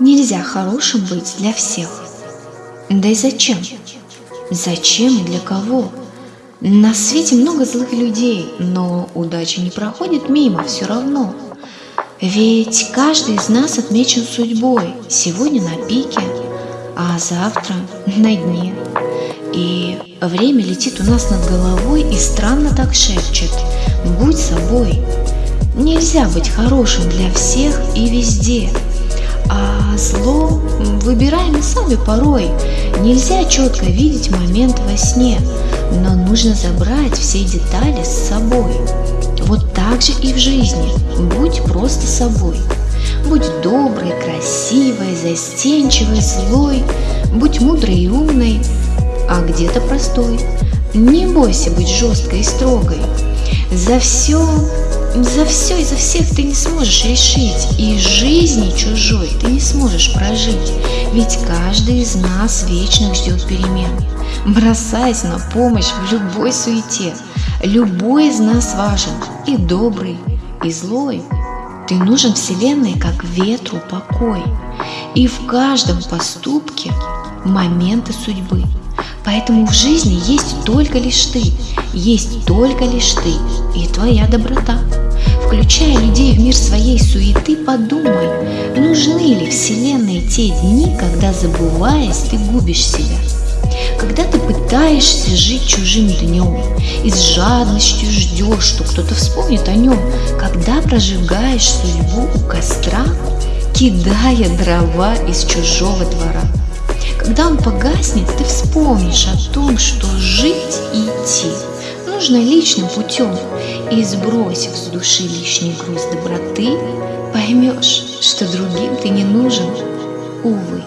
Нельзя хорошим быть для всех. Да и зачем? Зачем и для кого? На свете много злых людей, но удача не проходит мимо все равно. Ведь каждый из нас отмечен судьбой, сегодня на пике, а завтра на дне. И время летит у нас над головой и странно так шепчет «Будь собой». Нельзя быть хорошим для всех и везде – а зло выбираем сами порой. Нельзя четко видеть момент во сне, но нужно забрать все детали с собой. Вот так же и в жизни. Будь просто собой. Будь доброй, красивой, застенчивой, злой. Будь мудрой и умной, а где-то простой. Не бойся быть жесткой и строгой. За все за все и за всех ты не сможешь решить, и жизни чужой ты не сможешь прожить, ведь каждый из нас вечно ждет перемен. Бросайся на помощь в любой суете, любой из нас важен, и добрый, и злой. Ты нужен Вселенной, как ветру покой, и в каждом поступке моменты судьбы. Поэтому в жизни есть только лишь ты, есть только лишь ты и твоя доброта. Включая людей в мир своей суеты, подумай, нужны ли Вселенной те дни, когда, забываясь, ты губишь себя. Когда ты пытаешься жить чужим днем и с жадностью ждешь, что кто-то вспомнит о нем, когда прожигаешь судьбу у костра, кидая дрова из чужого двора. Когда он погаснет, ты вспомнишь о том, что жить и идти нужно личным путем, и сбросив с души лишний груз доброты, поймешь, что другим ты не нужен, увы.